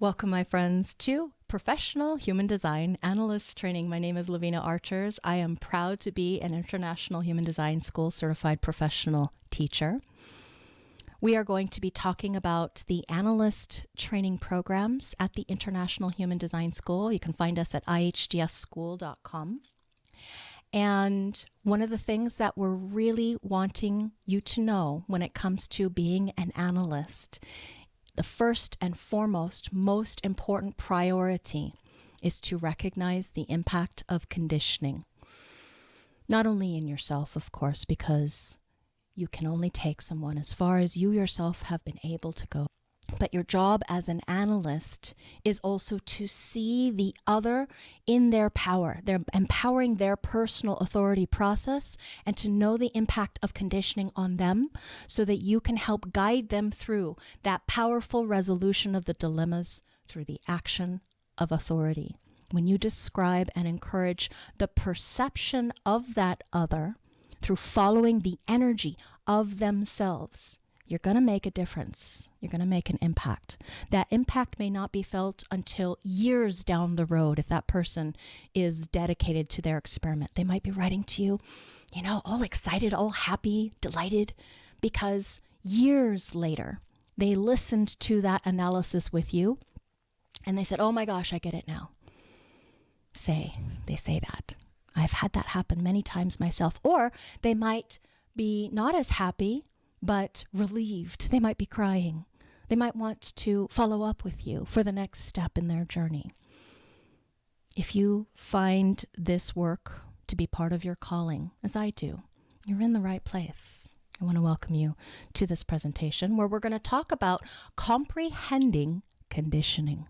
Welcome, my friends, to Professional Human Design Analyst Training. My name is Lavina Archers. I am proud to be an International Human Design School certified professional teacher. We are going to be talking about the analyst training programs at the International Human Design School. You can find us at ihdsschool.com. And one of the things that we're really wanting you to know when it comes to being an analyst the first and foremost, most important priority is to recognize the impact of conditioning. Not only in yourself, of course, because you can only take someone as far as you yourself have been able to go. But your job as an analyst is also to see the other in their power. They're empowering their personal authority process and to know the impact of conditioning on them so that you can help guide them through that powerful resolution of the dilemmas through the action of authority. When you describe and encourage the perception of that other through following the energy of themselves, you're going to make a difference. You're going to make an impact. That impact may not be felt until years down the road if that person is dedicated to their experiment. They might be writing to you, you know, all excited, all happy, delighted, because years later, they listened to that analysis with you and they said, oh my gosh, I get it now. Say, they say that. I've had that happen many times myself. Or they might be not as happy but relieved. They might be crying. They might want to follow up with you for the next step in their journey. If you find this work to be part of your calling, as I do, you're in the right place. I want to welcome you to this presentation where we're going to talk about comprehending conditioning.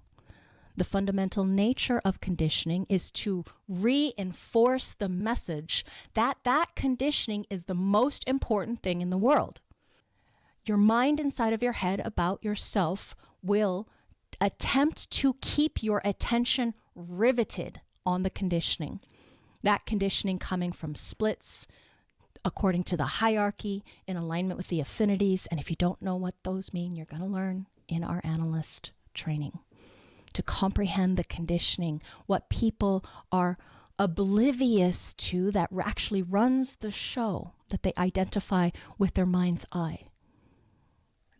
The fundamental nature of conditioning is to reinforce the message that that conditioning is the most important thing in the world your mind inside of your head about yourself will attempt to keep your attention riveted on the conditioning. That conditioning coming from splits according to the hierarchy in alignment with the affinities. And if you don't know what those mean, you're going to learn in our analyst training to comprehend the conditioning, what people are oblivious to that actually runs the show that they identify with their mind's eye.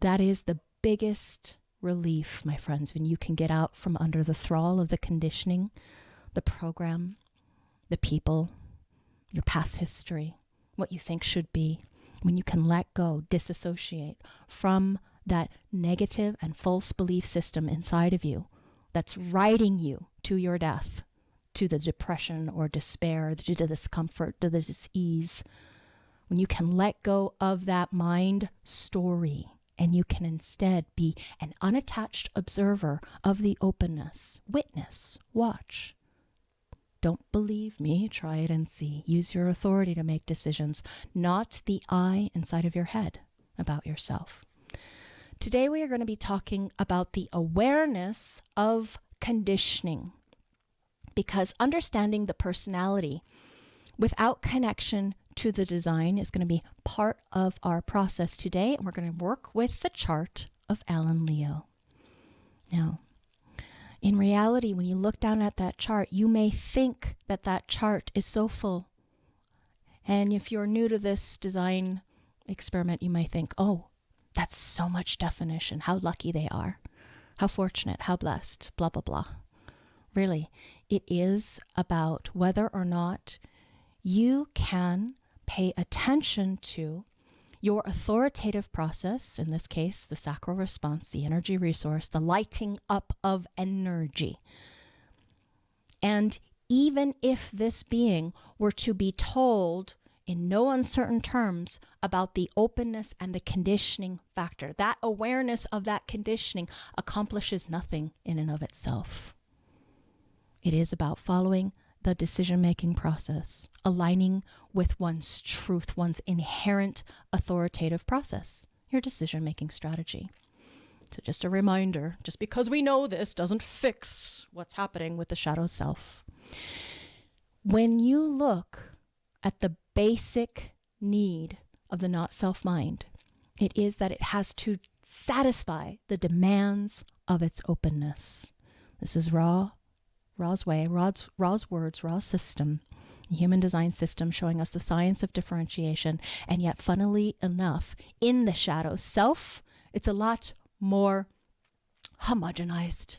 That is the biggest relief, my friends, when you can get out from under the thrall of the conditioning, the program, the people, your past history, what you think should be, when you can let go, disassociate from that negative and false belief system inside of you that's riding you to your death, to the depression or despair, to the discomfort, to the disease. When you can let go of that mind story and you can instead be an unattached observer of the openness. Witness, watch. Don't believe me, try it and see. Use your authority to make decisions, not the I inside of your head about yourself. Today, we are going to be talking about the awareness of conditioning because understanding the personality without connection to the design is going to be part of our process today. And we're going to work with the chart of Alan Leo. Now, in reality, when you look down at that chart, you may think that that chart is so full. And if you're new to this design experiment, you may think, oh, that's so much definition. How lucky they are. How fortunate, how blessed, blah, blah, blah. Really, it is about whether or not you can pay attention to your authoritative process, in this case, the sacral response, the energy resource, the lighting up of energy. And even if this being were to be told in no uncertain terms about the openness and the conditioning factor, that awareness of that conditioning accomplishes nothing in and of itself. It is about following the decision making process, aligning with one's truth, one's inherent authoritative process, your decision making strategy. So, just a reminder just because we know this doesn't fix what's happening with the shadow self. When you look at the basic need of the not self mind, it is that it has to satisfy the demands of its openness. This is Ra, Ra's way, Ra's, Ra's words, Ra's system, human design system showing us the science of differentiation. And yet, funnily enough, in the shadow self, it's a lot more homogenized.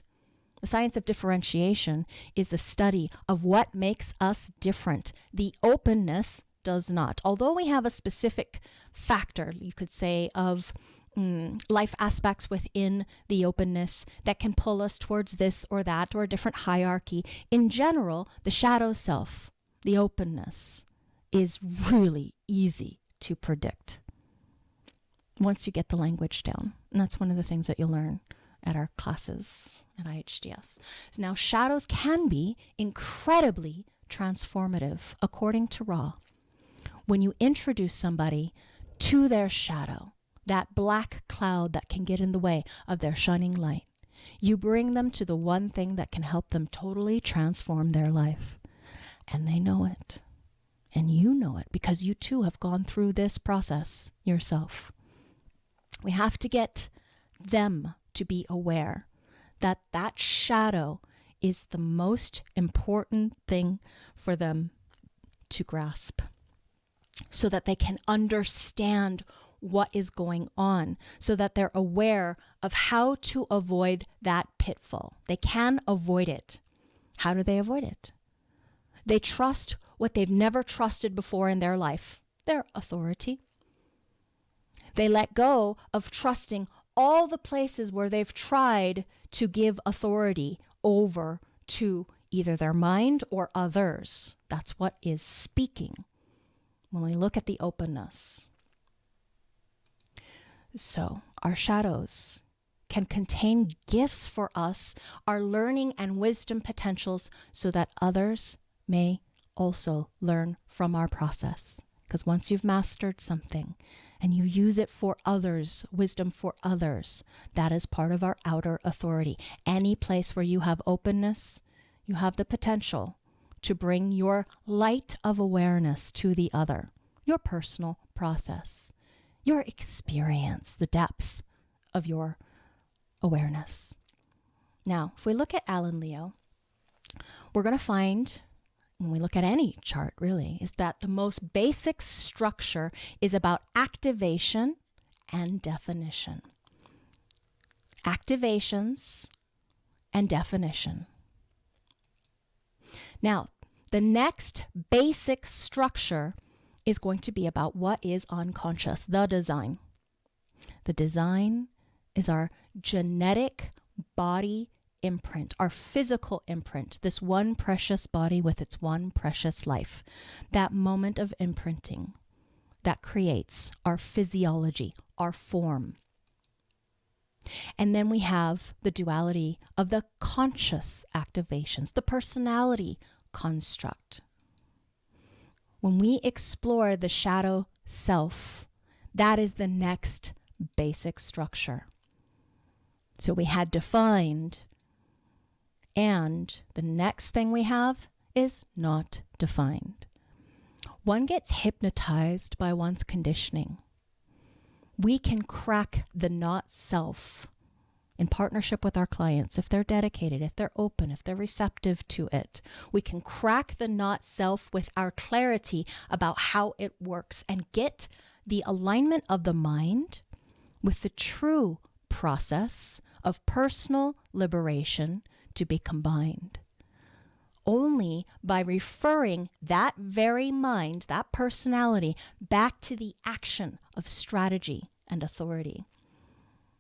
The science of differentiation is the study of what makes us different. The openness does not. Although we have a specific factor, you could say, of mm, life aspects within the openness that can pull us towards this or that or a different hierarchy, in general, the shadow self, the openness, is really easy to predict once you get the language down. And that's one of the things that you'll learn at our classes at IHDS. So now, shadows can be incredibly transformative, according to Ra. When you introduce somebody to their shadow, that black cloud that can get in the way of their shining light, you bring them to the one thing that can help them totally transform their life. And they know it. And you know it because you too have gone through this process yourself. We have to get them to be aware that that shadow is the most important thing for them to grasp so that they can understand what is going on, so that they're aware of how to avoid that pitfall. They can avoid it. How do they avoid it? They trust what they've never trusted before in their life their authority. They let go of trusting all the places where they've tried to give authority over to either their mind or others. That's what is speaking when we look at the openness. So, our shadows can contain gifts for us, our learning and wisdom potentials, so that others may also learn from our process. Because once you've mastered something, and you use it for others, wisdom for others. That is part of our outer authority. Any place where you have openness, you have the potential to bring your light of awareness to the other, your personal process, your experience, the depth of your awareness. Now, if we look at Alan Leo, we're going to find when we look at any chart really, is that the most basic structure is about activation and definition. Activations and definition. Now, the next basic structure is going to be about what is unconscious, the design. The design is our genetic body imprint, our physical imprint, this one precious body with its one precious life, that moment of imprinting that creates our physiology, our form. And then we have the duality of the conscious activations, the personality construct. When we explore the shadow self, that is the next basic structure. So we had defined and the next thing we have is not defined. One gets hypnotized by one's conditioning. We can crack the not self in partnership with our clients if they're dedicated, if they're open, if they're receptive to it. We can crack the not self with our clarity about how it works and get the alignment of the mind with the true process of personal liberation to be combined. Only by referring that very mind, that personality, back to the action of strategy and authority.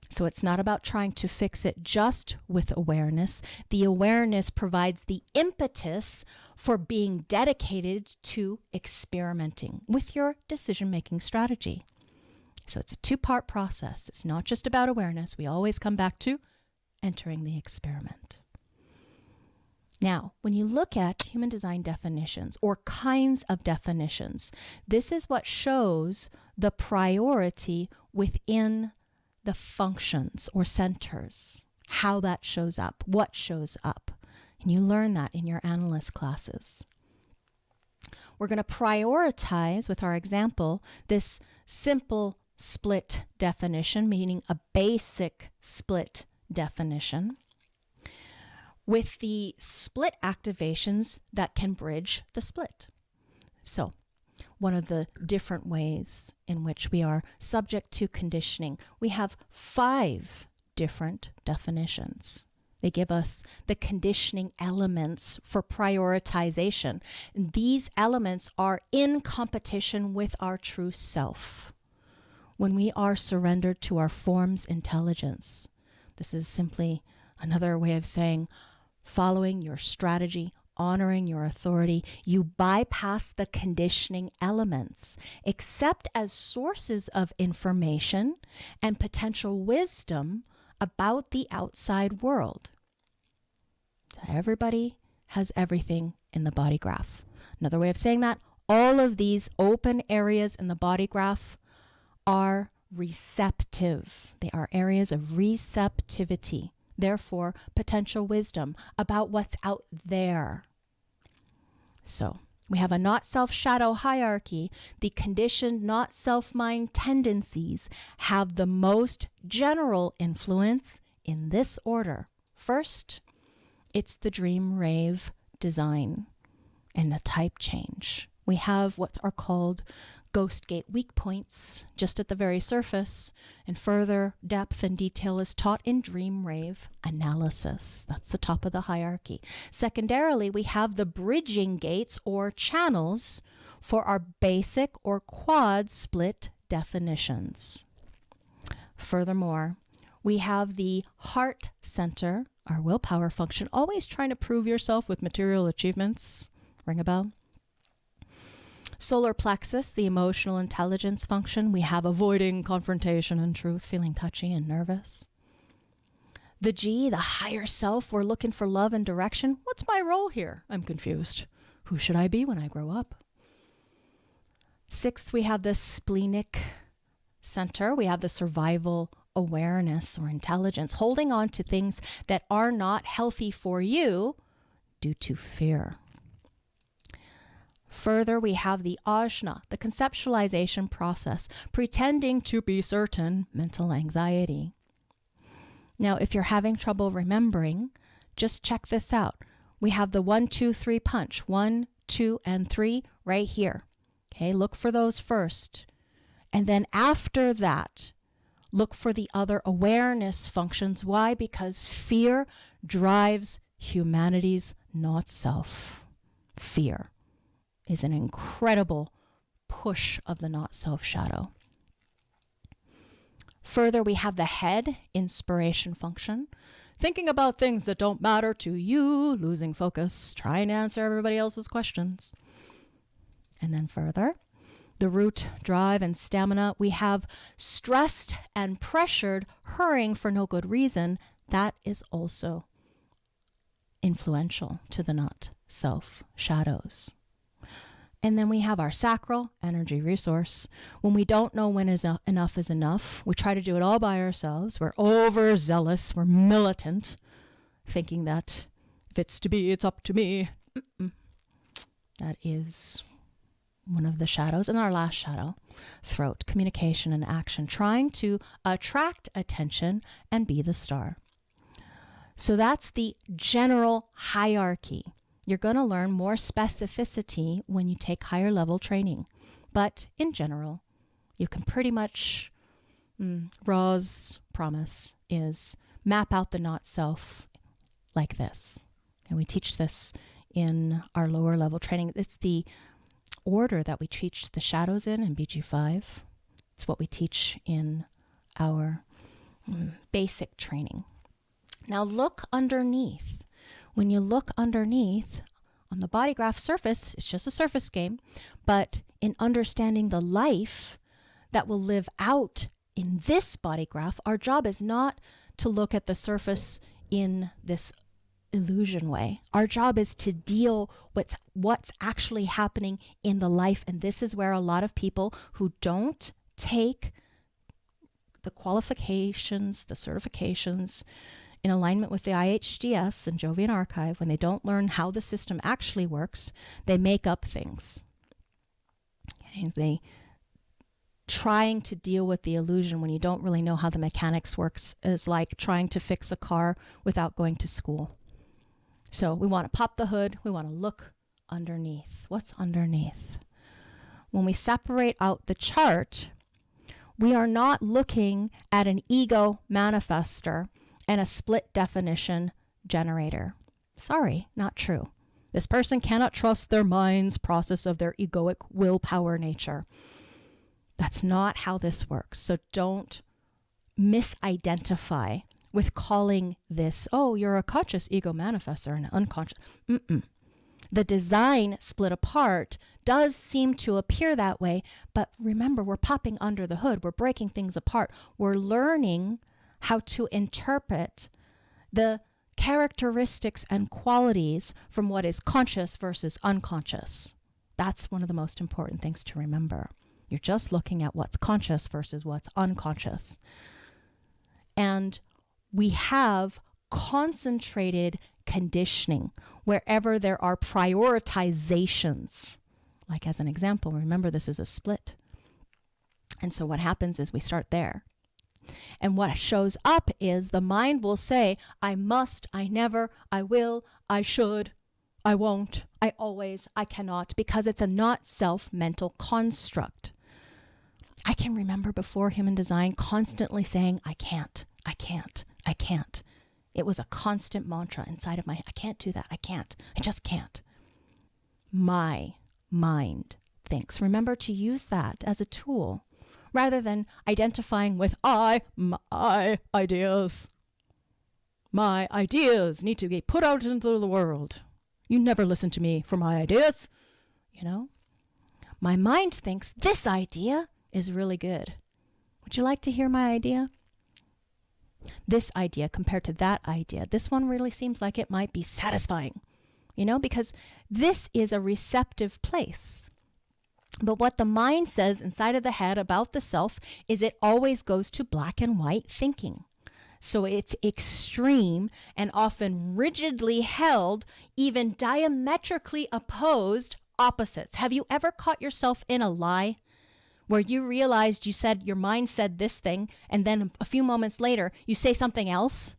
So it's not about trying to fix it just with awareness. The awareness provides the impetus for being dedicated to experimenting with your decision making strategy. So it's a two part process. It's not just about awareness. We always come back to entering the experiment. Now, when you look at human design definitions or kinds of definitions, this is what shows the priority within the functions or centers, how that shows up, what shows up. And you learn that in your analyst classes. We're going to prioritize, with our example, this simple split definition, meaning a basic split definition, with the split activations that can bridge the split. So, one of the different ways in which we are subject to conditioning, we have five different definitions. They give us the conditioning elements for prioritization. And these elements are in competition with our true self. When we are surrendered to our form's intelligence, this is simply another way of saying following your strategy, honoring your authority, you bypass the conditioning elements, except as sources of information and potential wisdom about the outside world. Everybody has everything in the body graph. Another way of saying that, all of these open areas in the body graph are receptive. They are areas of receptivity, therefore, potential wisdom about what's out there. So, we have a not self shadow hierarchy. The conditioned not self mind tendencies have the most general influence in this order. First, it's the dream rave design and the type change. We have what are called ghost gate weak points just at the very surface, and further depth and detail is taught in dream rave analysis. That's the top of the hierarchy. Secondarily, we have the bridging gates or channels for our basic or quad split definitions. Furthermore, we have the heart center, our willpower function, always trying to prove yourself with material achievements. Ring a bell? Solar plexus, the emotional intelligence function, we have avoiding confrontation and truth, feeling touchy and nervous. The G, the higher self, we're looking for love and direction. What's my role here? I'm confused. Who should I be when I grow up? Sixth, we have the splenic center. We have the survival awareness or intelligence, holding on to things that are not healthy for you due to fear. Further, we have the ajna, the conceptualization process, pretending to be certain mental anxiety. Now, if you're having trouble remembering, just check this out. We have the one, two, three punch. One, two, and three right here. Okay, look for those first. And then after that, look for the other awareness functions. Why? Because fear drives humanity's not self. Fear is an incredible push of the not self shadow. Further, we have the head inspiration function, thinking about things that don't matter to you, losing focus, trying to answer everybody else's questions. And then further, the root, drive, and stamina, we have stressed and pressured, hurrying for no good reason. That is also influential to the not self shadows. And then we have our sacral energy resource. When we don't know when is enough is enough, we try to do it all by ourselves. We're overzealous, we're militant, thinking that if it's to be, it's up to me. Mm-mm. That is one of the shadows. And our last shadow, throat, communication and action, trying to attract attention and be the star. So that's the general hierarchy you're going to learn more specificity when you take higher level training. But in general, you can pretty much, mm, Ra's promise is map out the not self like this. And we teach this in our lower level training. It's the order that we teach the shadows in in BG5. It's what we teach in our mm, basic training. Now look underneath when you look underneath on the body graph surface, it's just a surface game, but in understanding the life that will live out in this body graph, our job is not to look at the surface in this illusion way. Our job is to deal with what's actually happening in the life. And this is where a lot of people who don't take the qualifications, the certifications, in alignment with the IHDS and Jovian Archive, when they don't learn how the system actually works, they make up things. Okay, they trying to deal with the illusion when you don't really know how the mechanics works is like trying to fix a car without going to school. So we want to pop the hood, we want to look underneath. What's underneath? When we separate out the chart, we are not looking at an ego manifester and a split definition generator. Sorry, not true. This person cannot trust their mind's process of their egoic willpower nature. That's not how this works. So don't misidentify with calling this, oh, you're a conscious ego manifester and unconscious. Mm-mm. The design split apart does seem to appear that way, but remember, we're popping under the hood. We're breaking things apart. We're learning how to interpret the characteristics and qualities from what is conscious versus unconscious. That's one of the most important things to remember. You're just looking at what's conscious versus what's unconscious. And we have concentrated conditioning wherever there are prioritizations. Like, as an example, remember this is a split. And so, what happens is we start there. And what shows up is the mind will say, I must, I never, I will, I should, I won't, I always, I cannot, because it's a not self mental construct. I can remember before human design constantly saying, I can't, I can't, I can't. It was a constant mantra inside of my I can't do that. I can't. I just can't. My mind thinks. Remember to use that as a tool rather than identifying with I, my ideas. My ideas need to be put out into the world. You never listen to me for my ideas. You know? My mind thinks this idea is really good. Would you like to hear my idea? This idea compared to that idea, this one really seems like it might be satisfying, you know, because this is a receptive place. But what the mind says inside of the head about the self is it always goes to black and white thinking. So it's extreme and often rigidly held, even diametrically opposed opposites. Have you ever caught yourself in a lie? Where you realized you said your mind said this thing, and then a few moments later you say something else?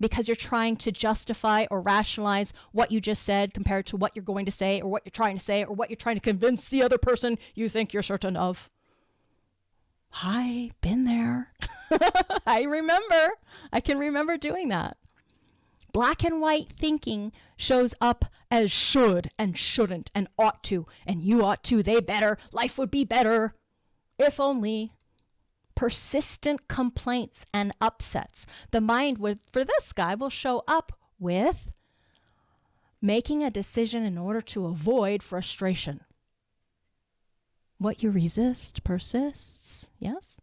Because you're trying to justify or rationalize what you just said compared to what you're going to say or what you're trying to say or what you're trying to convince the other person you think you're certain of. Hi, been there. I remember. I can remember doing that. Black and white thinking shows up as should and shouldn't and ought to and you ought to, they better, life would be better. If only persistent complaints and upsets. The mind would, for this guy, will show up with making a decision in order to avoid frustration. What you resist persists, yes?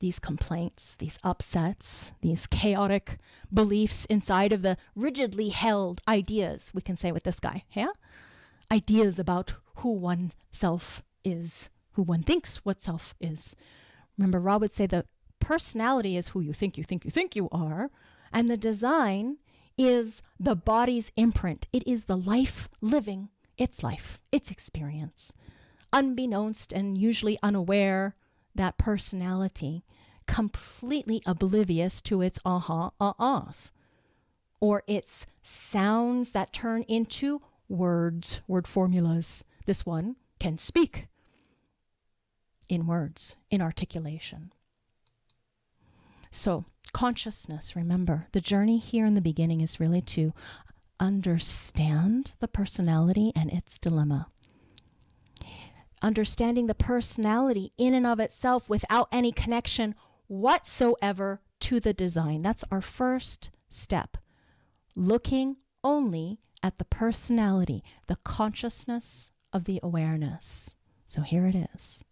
These complaints, these upsets, these chaotic beliefs inside of the rigidly held ideas, we can say with this guy, yeah? Ideas about who one self is, who one thinks what self is, Remember, Rob would say the personality is who you think you think you think you are, and the design is the body's imprint. It is the life living its life, its experience. Unbeknownst and usually unaware, that personality completely oblivious to its aha uh ahs or its sounds that turn into words, word formulas. This one can speak in words, in articulation. So, consciousness, remember, the journey here in the beginning is really to understand the personality and its dilemma. Understanding the personality in and of itself without any connection whatsoever to the design. That's our first step. Looking only at the personality, the consciousness of the awareness. So here it is.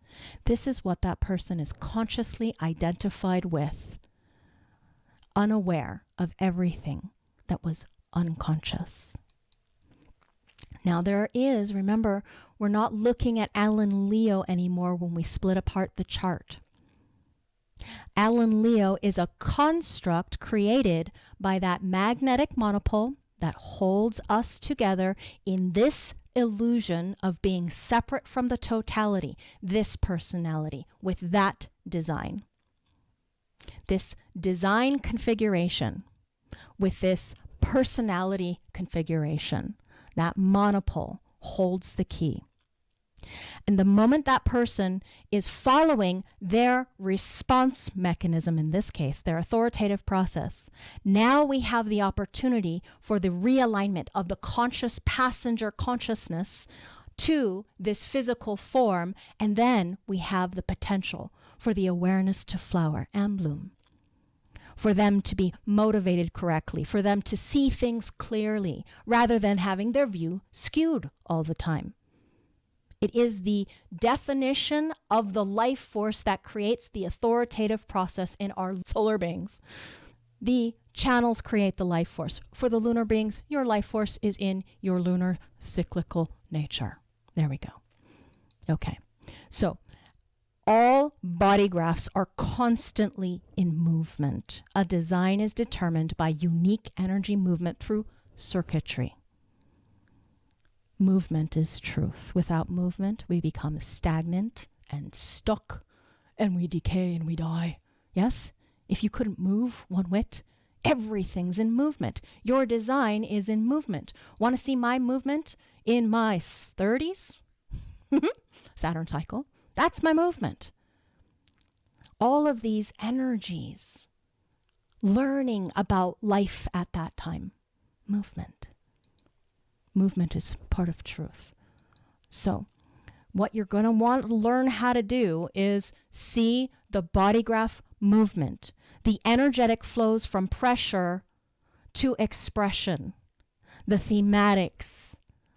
This is what that person is consciously identified with, unaware of everything that was unconscious. Now, there is, remember, we're not looking at Alan Leo anymore when we split apart the chart. Alan Leo is a construct created by that magnetic monopole that holds us together in this illusion of being separate from the totality, this personality with that design. This design configuration with this personality configuration, that monopole holds the key. And the moment that person is following their response mechanism, in this case, their authoritative process, now we have the opportunity for the realignment of the conscious passenger consciousness to this physical form. And then we have the potential for the awareness to flower and bloom for them to be motivated correctly, for them to see things clearly, rather than having their view skewed all the time. It is the definition of the life force that creates the authoritative process in our solar beings. The channels create the life force. For the lunar beings, your life force is in your lunar cyclical nature. There we go. Okay. So, all body graphs are constantly in movement. A design is determined by unique energy movement through circuitry. Movement is truth. Without movement, we become stagnant and stuck, and we decay and we die. Yes? If you couldn't move one whit, everything's in movement. Your design is in movement. Want to see my movement in my 30s? Saturn cycle. That's my movement. All of these energies, learning about life at that time, movement movement is part of truth. So, what you're going to want to learn how to do is see the body graph movement, the energetic flows from pressure to expression, the thematics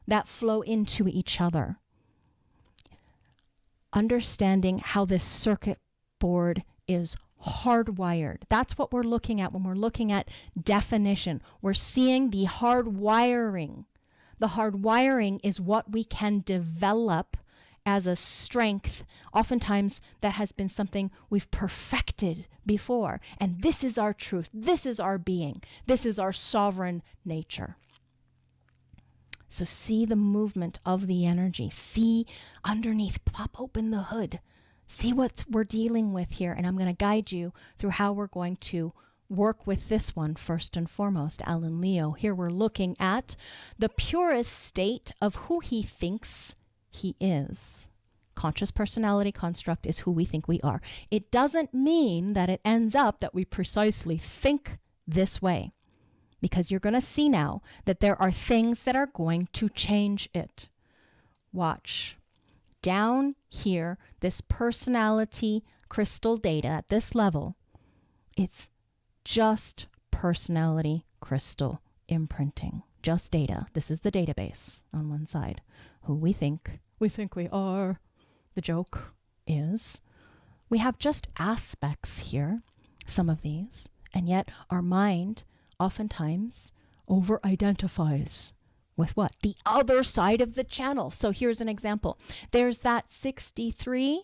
that flow into each other. Understanding how this circuit board is hardwired. That's what we're looking at when we're looking at definition. We're seeing the hardwiring the hard wiring is what we can develop as a strength, oftentimes that has been something we've perfected before. And this is our truth. This is our being. This is our sovereign nature. So see the movement of the energy. See underneath, pop open the hood. See what we're dealing with here. And I'm going to guide you through how we're going to work with this one first and foremost, Alan Leo. Here we're looking at the purest state of who he thinks he is. Conscious personality construct is who we think we are. It doesn't mean that it ends up that we precisely think this way, because you're going to see now that there are things that are going to change it. Watch. Down here, this personality crystal data at this level, it's just personality crystal imprinting, just data. This is the database on one side. Who we think we think we are. The joke is we have just aspects here, some of these, and yet our mind oftentimes over identifies with what? The other side of the channel. So here's an example. There's that 63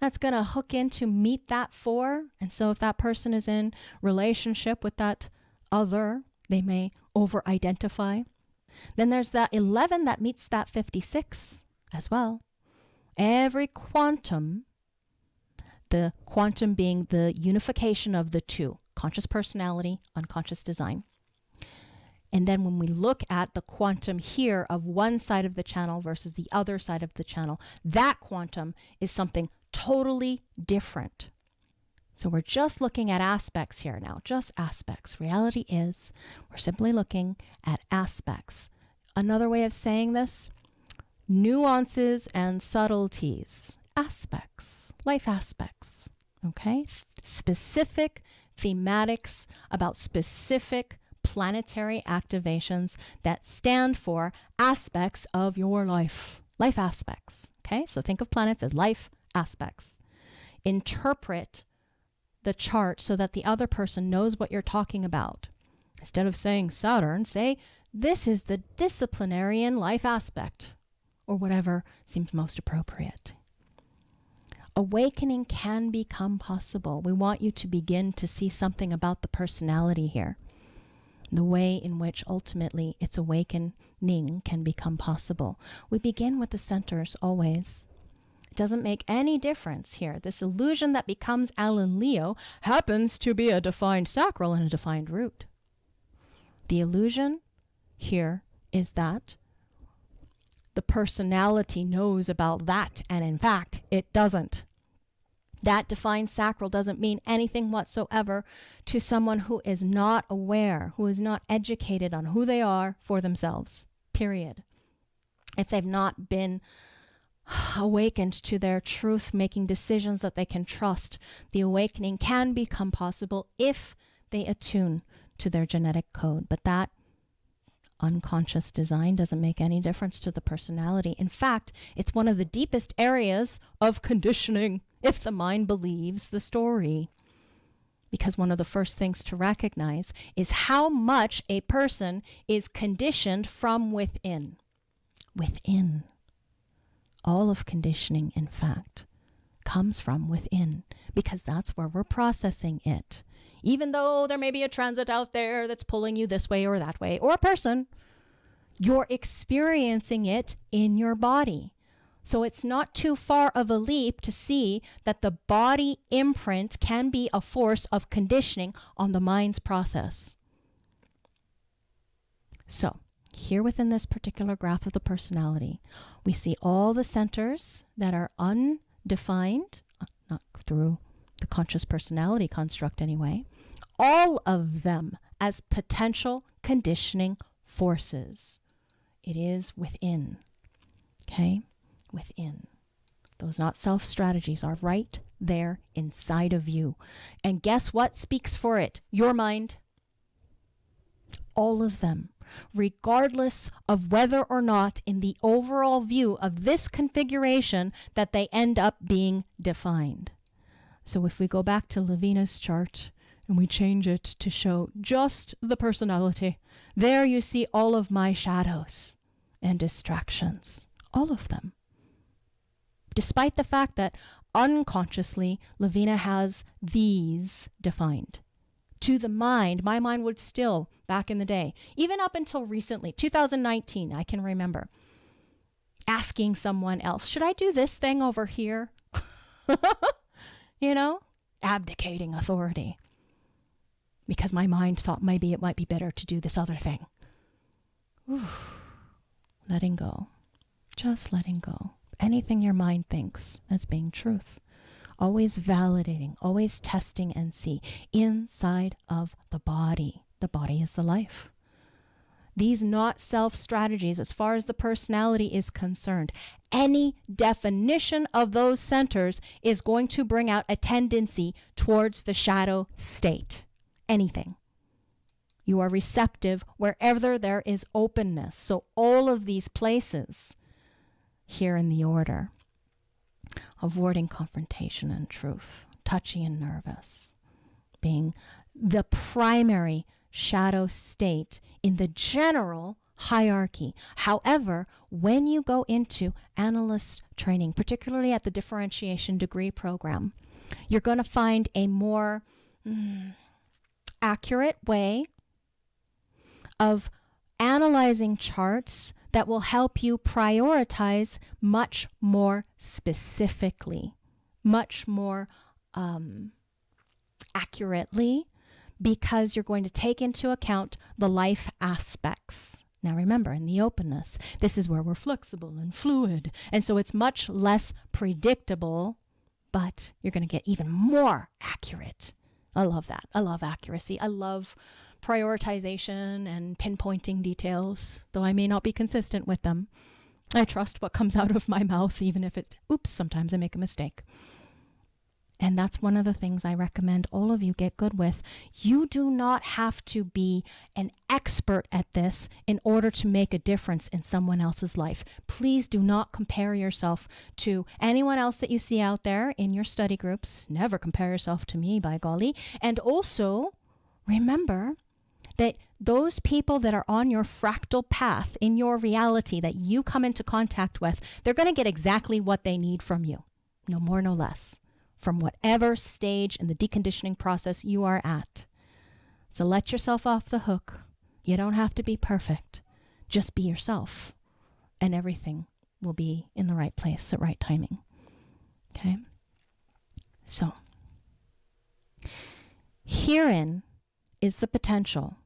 that's going to hook in to meet that four. And so if that person is in relationship with that other, they may over identify. Then there's that 11 that meets that 56 as well. Every quantum, the quantum being the unification of the two conscious personality, unconscious design. And then when we look at the quantum here of one side of the channel versus the other side of the channel, that quantum is something totally different. So we're just looking at aspects here now, just aspects. Reality is we're simply looking at aspects. Another way of saying this, nuances and subtleties, aspects, life aspects, okay? Specific thematics about specific planetary activations that stand for aspects of your life, life aspects, okay? So think of planets as life aspects. Interpret the chart so that the other person knows what you're talking about. Instead of saying Saturn, say, this is the disciplinarian life aspect, or whatever seems most appropriate. Awakening can become possible. We want you to begin to see something about the personality here. the way in which ultimately its awakening can become possible. We begin with the centers always. Doesn't make any difference here. This illusion that becomes Alan Leo happens to be a defined sacral and a defined root. The illusion here is that the personality knows about that, and in fact, it doesn't. That defined sacral doesn't mean anything whatsoever to someone who is not aware, who is not educated on who they are for themselves, period. If they've not been awakened to their truth, making decisions that they can trust, the awakening can become possible if they attune to their genetic code. But that unconscious design doesn't make any difference to the personality. In fact, it's one of the deepest areas of conditioning if the mind believes the story. Because one of the first things to recognize is how much a person is conditioned from within. Within. All of conditioning, in fact, comes from within because that's where we're processing it. Even though there may be a transit out there that's pulling you this way or that way, or a person, you're experiencing it in your body. So it's not too far of a leap to see that the body imprint can be a force of conditioning on the mind's process. So here within this particular graph of the personality, we see all the centers that are undefined, not through the conscious personality construct anyway, all of them as potential conditioning forces. It is within. Okay? within. Those not self strategies are right there inside of you. And guess what speaks for it? Your mind. All of them, regardless of whether or not, in the overall view of this configuration, that they end up being defined. So if we go back to Lavina's chart and we change it to show just the personality, there you see all of my shadows and distractions. All of them despite the fact that unconsciously Lavina has these defined. To the mind, my mind would still, back in the day, even up until recently, 2019, I can remember, asking someone else, should I do this thing over here? you know, abdicating authority. Because my mind thought maybe it might be better to do this other thing. letting go. Just letting go anything your mind thinks as being truth. Always validating, always testing and see inside of the body. The body is the life. These not self strategies, as far as the personality is concerned, any definition of those centers is going to bring out a tendency towards the shadow state. Anything. You are receptive wherever there is openness. So, all of these places here in the order. Avoiding confrontation and truth, touchy and nervous, being the primary shadow state in the general hierarchy. However, when you go into analyst training, particularly at the differentiation degree program, you're going to find a more mm, accurate way of analyzing charts that will help you prioritize much more specifically, much more um, accurately, because you're going to take into account the life aspects. Now, remember, in the openness, this is where we're flexible and fluid. And so it's much less predictable, but you're going to get even more accurate. I love that. I love accuracy. I love prioritization and pinpointing details, though I may not be consistent with them. I trust what comes out of my mouth, even if it, oops, sometimes I make a mistake. And that's one of the things I recommend all of you get good with. You do not have to be an expert at this in order to make a difference in someone else's life. Please do not compare yourself to anyone else that you see out there in your study groups. Never compare yourself to me, by golly. And also, remember that those people that are on your fractal path in your reality that you come into contact with, they're going to get exactly what they need from you, no more, no less, from whatever stage in the deconditioning process you are at. So let yourself off the hook You don't have to be perfect. Just be yourself, and everything will be in the right place at right timing. Okay? So, herein is the potential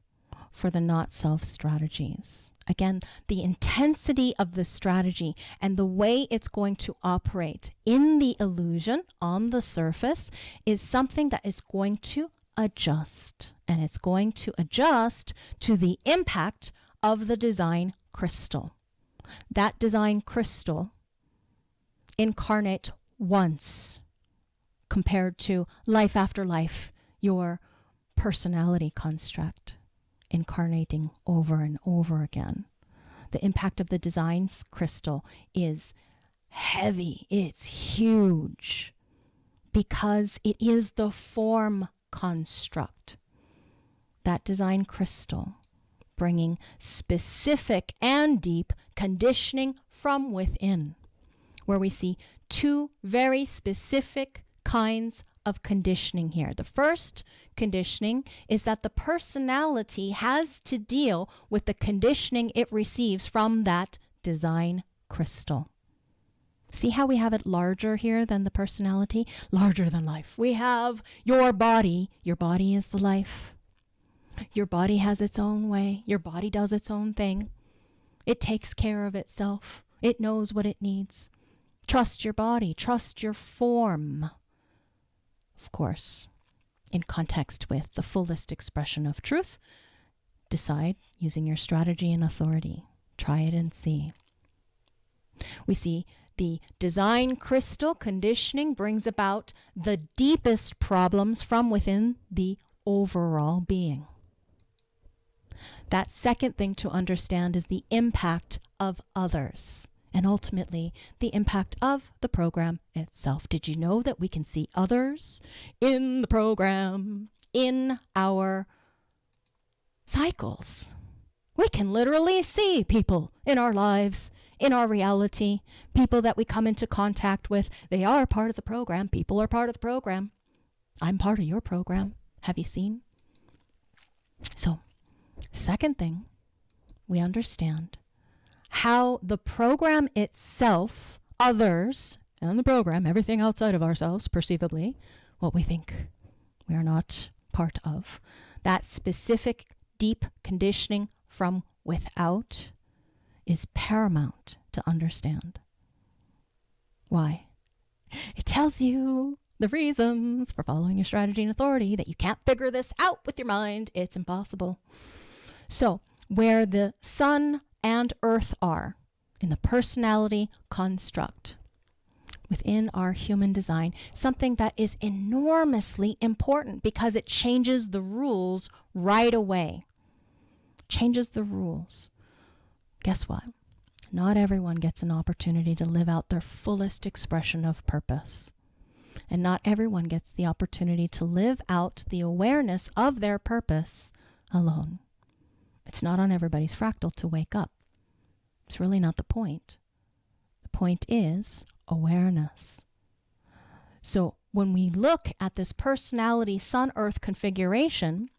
for the not self strategies. Again, the intensity of the strategy and the way it's going to operate in the illusion on the surface is something that is going to adjust. And it's going to adjust to the impact of the design crystal. That design crystal incarnate once compared to life after life, your personality construct incarnating over and over again. The impact of the designs crystal is heavy, it's huge, because it is the form construct. That design crystal bringing specific and deep conditioning from within, where we see two very specific kinds of conditioning here. The first conditioning is that the personality has to deal with the conditioning it receives from that design crystal. See how we have it larger here than the personality? Larger than life. We have your body. Your body is the life. Your body has its own way. Your body does its own thing. It takes care of itself. It knows what it needs. Trust your body. Trust your form of course, in context with the fullest expression of truth, decide using your strategy and authority. Try it and see. We see the design crystal conditioning brings about the deepest problems from within the overall being. That second thing to understand is the impact of others and ultimately the impact of the program itself. Did you know that we can see others in the program, in our cycles? We can literally see people in our lives, in our reality, people that we come into contact with. They are part of the program. People are part of the program. I'm part of your program. Have you seen? So, second thing, we understand how the program itself, others, and the program, everything outside of ourselves, perceivably, what we think we are not part of, that specific deep conditioning from without is paramount to understand. Why? It tells you the reasons for following your strategy and authority that you can't figure this out with your mind. It's impossible. So, where the sun and earth are in the personality construct within our human design, something that is enormously important because it changes the rules right away. Changes the rules. Guess what? Not everyone gets an opportunity to live out their fullest expression of purpose. And not everyone gets the opportunity to live out the awareness of their purpose alone. It's not on everybody's fractal to wake up. It's really not the point. The point is awareness. So when we look at this personality sun earth configuration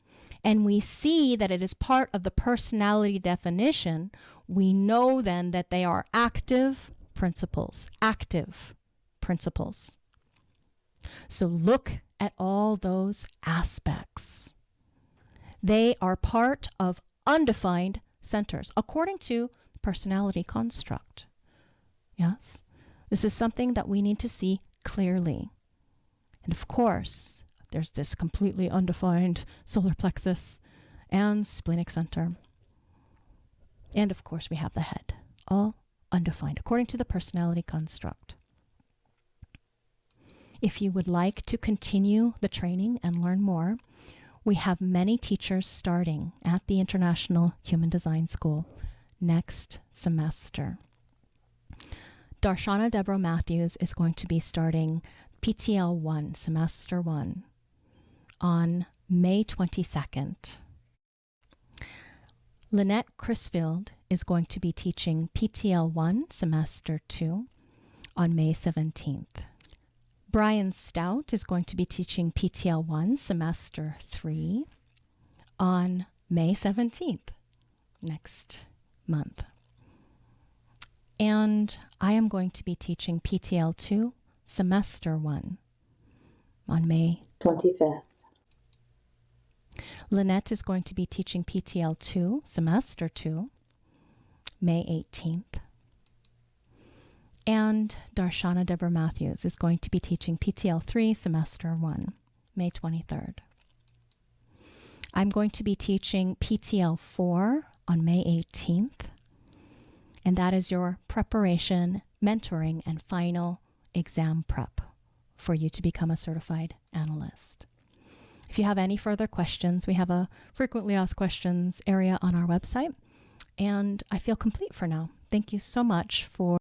and we see that it is part of the personality definition, we know then that they are active principles, active principles. So look at all those aspects. They are part of undefined centers, according to personality construct. Yes? This is something that we need to see clearly. And of course, there's this completely undefined solar plexus and splenic center. And of course, we have the head, all undefined according to the personality construct. If you would like to continue the training and learn more, we have many teachers starting at the International Human Design School next semester. Darshana Deborah Matthews is going to be starting PTL 1, semester 1, on May 22nd. Lynette Crisfield is going to be teaching PTL 1, semester 2, on May 17th. Brian Stout is going to be teaching PTL 1, semester 3, on May 17th. next month. And I am going to be teaching PTL 2, semester 1, on May 25th. Lynette is going to be teaching PTL 2, semester 2, May 18th. And Darshana Deborah Matthews is going to be teaching PTL 3, semester 1, May 23rd. I'm going to be teaching PTL 4 on May 18th, and that is your preparation, mentoring, and final exam prep for you to become a certified analyst. If you have any further questions, we have a frequently asked questions area on our website. And I feel complete for now. Thank you so much for